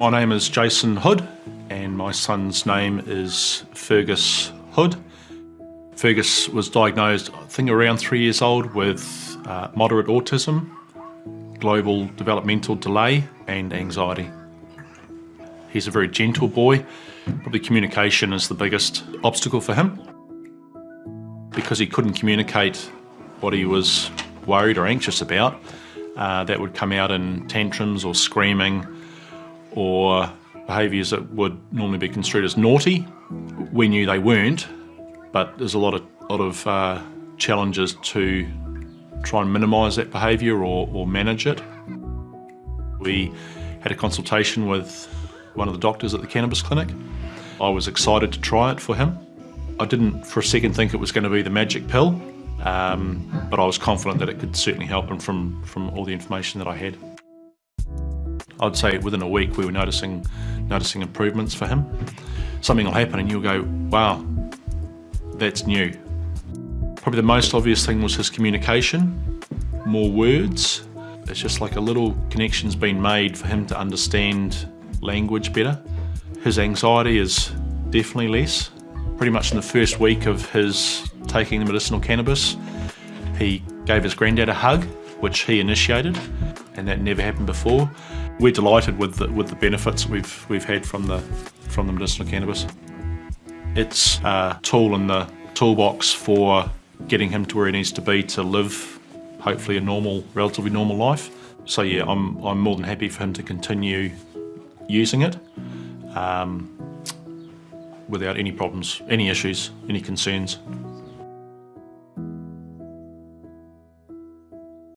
My name is Jason Hood and my son's name is Fergus Hood. Fergus was diagnosed, I think around three years old, with uh, moderate autism, global developmental delay and anxiety. He's a very gentle boy. Probably communication is the biggest obstacle for him. Because he couldn't communicate what he was worried or anxious about, uh, that would come out in tantrums or screaming or behaviours that would normally be construed as naughty. We knew they weren't, but there's a lot of, lot of uh, challenges to try and minimise that behaviour or, or manage it. We had a consultation with one of the doctors at the cannabis clinic. I was excited to try it for him. I didn't for a second think it was going to be the magic pill, um, but I was confident that it could certainly help him from, from all the information that I had. I'd say within a week we were noticing, noticing improvements for him. Something will happen and you'll go, wow, that's new. Probably the most obvious thing was his communication, more words. It's just like a little connection's been made for him to understand language better. His anxiety is definitely less. Pretty much in the first week of his taking the medicinal cannabis, he gave his granddad a hug, which he initiated, and that never happened before. We're delighted with the, with the benefits we've, we've had from the, from the medicinal cannabis. It's a tool in the toolbox for getting him to where he needs to be to live, hopefully a normal, relatively normal life. So yeah, I'm, I'm more than happy for him to continue using it um, without any problems, any issues, any concerns.